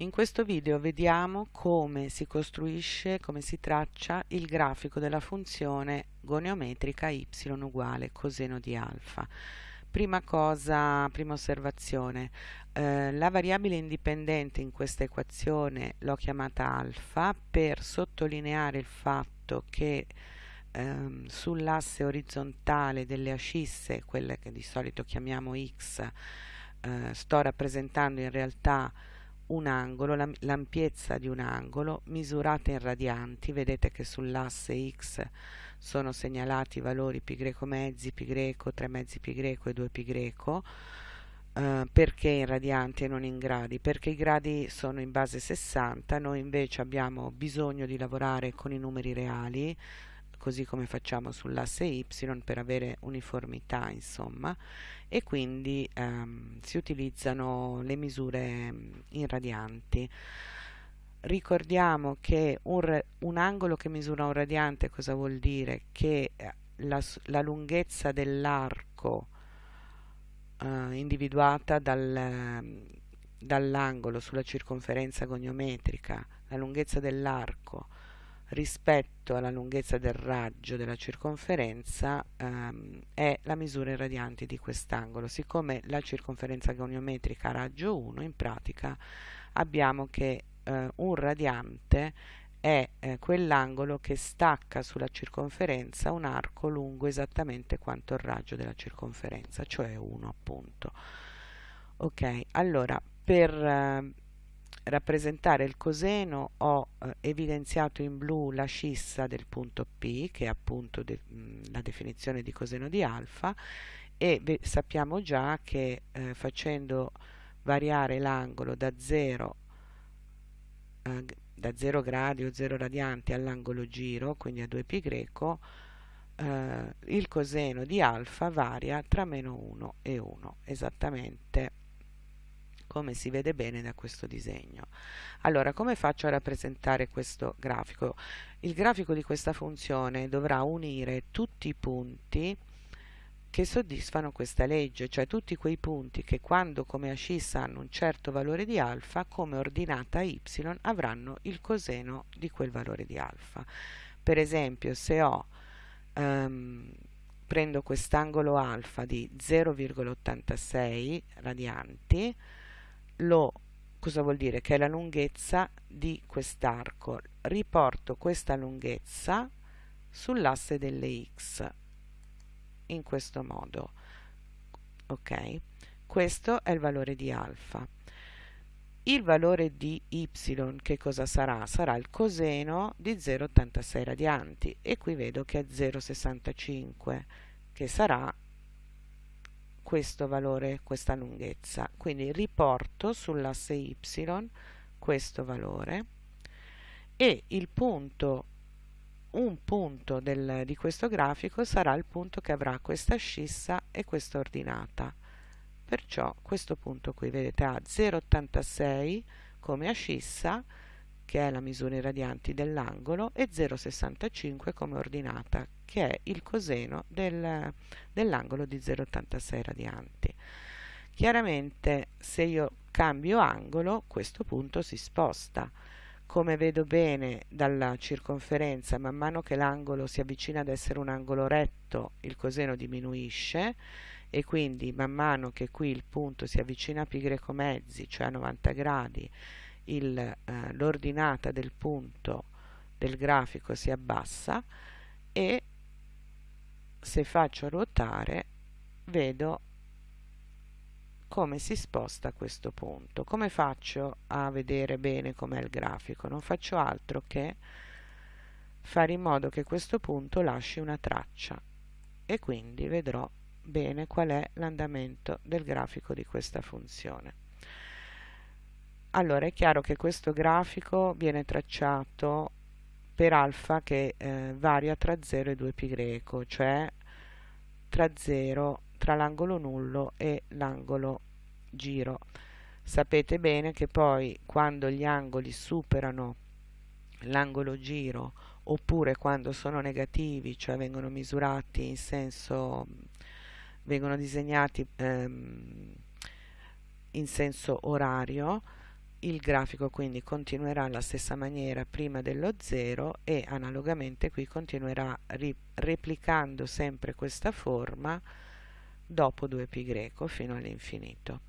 In questo video vediamo come si costruisce, come si traccia il grafico della funzione goniometrica y uguale coseno di alfa. Prima cosa, prima osservazione, eh, la variabile indipendente in questa equazione l'ho chiamata alfa per sottolineare il fatto che ehm, sull'asse orizzontale delle ascisse, quelle che di solito chiamiamo x, eh, sto rappresentando in realtà un angolo, l'ampiezza di un angolo misurata in radianti, vedete che sull'asse x sono segnalati i valori π greco mezzi, π greco, 3 mezzi π greco e 2 π greco, eh, perché in radianti e non in gradi? Perché i gradi sono in base 60, noi invece abbiamo bisogno di lavorare con i numeri reali, così come facciamo sull'asse y per avere uniformità insomma e quindi ehm, si utilizzano le misure mm, in radianti ricordiamo che un, un, angolo che misura un radiante cosa vuol dire? che eh, la, la lunghezza dell'arco eh, individuata dal, dall'angolo sulla circonferenza goniometrica la lunghezza dell'arco rispetto alla lunghezza del raggio della circonferenza ehm, è la misura in radianti di quest'angolo. Siccome la circonferenza goniometrica ha raggio 1, in pratica abbiamo che eh, un radiante è eh, quell'angolo che stacca sulla circonferenza un arco lungo esattamente quanto il raggio della circonferenza, cioè 1 appunto. Ok, allora per eh, rappresentare il coseno ho eh, evidenziato in blu la scissa del punto P, che è appunto de mh, la definizione di coseno di alfa, e sappiamo già che eh, facendo variare l'angolo da 0 eh, da 0 gradi o 0 radianti all'angolo giro, quindi a 2π greco, eh, il coseno di alfa varia tra meno 1 e 1, esattamente come si vede bene da questo disegno. Allora, come faccio a rappresentare questo grafico? Il grafico di questa funzione dovrà unire tutti i punti che soddisfano questa legge, cioè tutti quei punti che quando come ascissa hanno un certo valore di alfa, come ordinata y avranno il coseno di quel valore di alfa. Per esempio, se ho um, prendo quest'angolo alfa di 0,86 radianti, lo cosa vuol dire? Che è la lunghezza di quest'arco. Riporto questa lunghezza sull'asse delle x in questo modo. Ok? Questo è il valore di alfa. Il valore di y che cosa sarà? Sarà il coseno di 0,86 radianti e qui vedo che è 0,65 che sarà questo valore, questa lunghezza. Quindi riporto sull'asse y questo valore e il punto, un punto del, di questo grafico sarà il punto che avrà questa scissa e questa ordinata. Perciò questo punto qui, vedete, ha 0,86 come ascissa, che è la misura in radianti dell'angolo, e 0,65 come ordinata, che è il coseno del, dell'angolo di 0,86 radianti. Chiaramente se io cambio angolo, questo punto si sposta. Come vedo bene dalla circonferenza, man mano che l'angolo si avvicina ad essere un angolo retto, il coseno diminuisce e quindi man mano che qui il punto si avvicina a pi greco mezzi, cioè a 90 gradi, eh, l'ordinata del punto del grafico si abbassa e se faccio ruotare vedo come si sposta questo punto. Come faccio a vedere bene com'è il grafico? Non faccio altro che fare in modo che questo punto lasci una traccia e quindi vedrò bene qual è l'andamento del grafico di questa funzione. Allora è chiaro che questo grafico viene tracciato per alfa che eh, varia tra 0 e 2 pi greco, cioè tra 0, tra l'angolo nullo e l'angolo giro. Sapete bene che poi quando gli angoli superano l'angolo giro oppure quando sono negativi, cioè vengono misurati in senso, vengono disegnati ehm, in senso orario, il grafico quindi continuerà alla stessa maniera prima dello 0 e analogamente qui continuerà replicando sempre questa forma dopo 2π greco fino all'infinito.